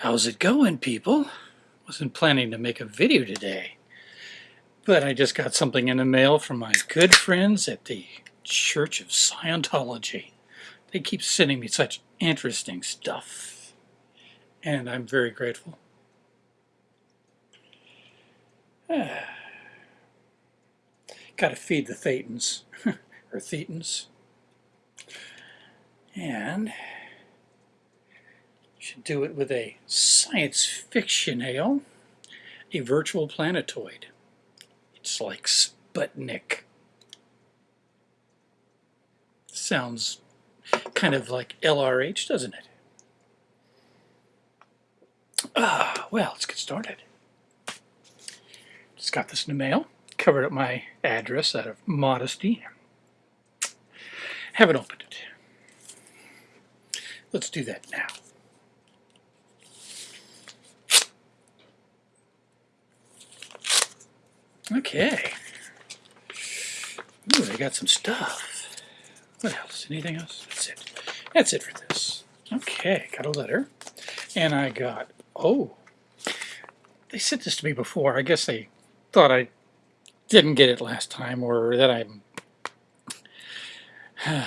How's it going, people? Wasn't planning to make a video today, but I just got something in the mail from my good friends at the Church of Scientology. They keep sending me such interesting stuff, and I'm very grateful. Gotta feed the Thetans, or Thetans. And should do it with a science fiction ale, a virtual planetoid. It's like Sputnik. Sounds kind of like LRH, doesn't it? Ah, well, let's get started. Just got this in the mail. Covered up my address out of modesty. Haven't opened it. Let's do that now. Okay. Ooh, they got some stuff. What else? Anything else? That's it. That's it for this. Okay, got a letter. And I got, oh, they sent this to me before. I guess they thought I didn't get it last time or that I'm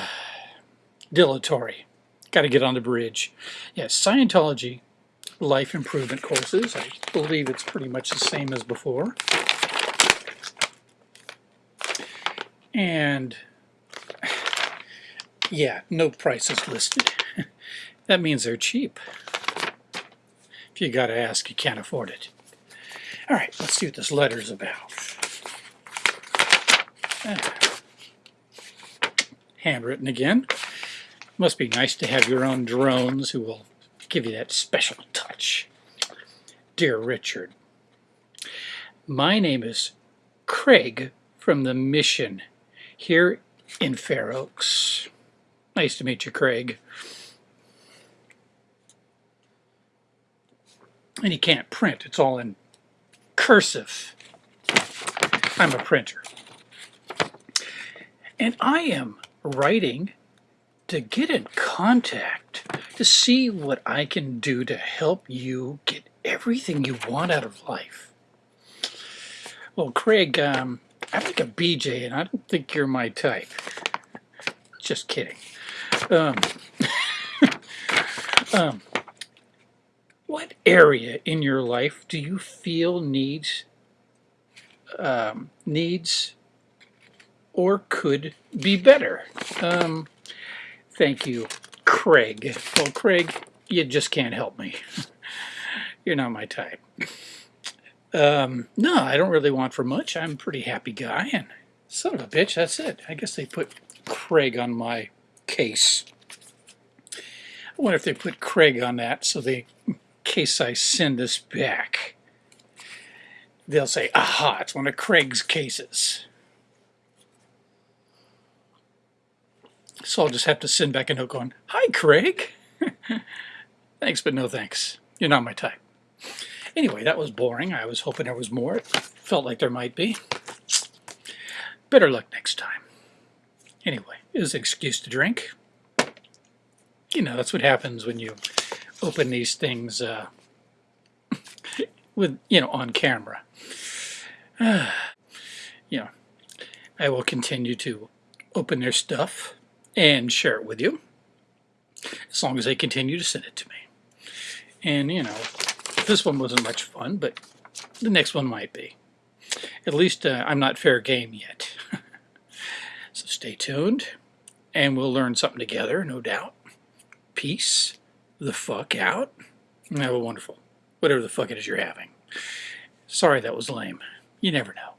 dilatory. Got to get on the bridge. Yes, Scientology life improvement courses. I believe it's pretty much the same as before. And yeah, no prices listed. that means they're cheap. If you gotta ask, you can't afford it. All right, let's see what this letter's about. Ah. Handwritten again. Must be nice to have your own drones who will give you that special touch. Dear Richard, my name is Craig from the Mission here in Fair Oaks. Nice to meet you, Craig. And you can't print, it's all in cursive. I'm a printer. And I am writing to get in contact to see what I can do to help you get everything you want out of life. Well, Craig, um, I like a BJ, and I don't think you're my type. Just kidding. Um, um, what area in your life do you feel needs um, needs or could be better? Um, thank you, Craig. Well, Craig, you just can't help me. You're not my type. Um, no, I don't really want for much. I'm a pretty happy guy, and son of a bitch, that's it. I guess they put Craig on my case. I wonder if they put Craig on that so they, in case I send this back, they'll say, aha, it's one of Craig's cases. So I'll just have to send back a note going, Hi, Craig. thanks, but no thanks. You're not my type. Anyway, that was boring. I was hoping there was more. It felt like there might be. Better luck next time. Anyway, it was an excuse to drink. You know, that's what happens when you open these things uh, with, you know, on camera. You know, I will continue to open their stuff and share it with you as long as they continue to send it to me. And, you know, this one wasn't much fun, but the next one might be. At least uh, I'm not fair game yet. so stay tuned, and we'll learn something together, no doubt. Peace the fuck out, have a wonderful, whatever the fuck it is you're having. Sorry that was lame. You never know.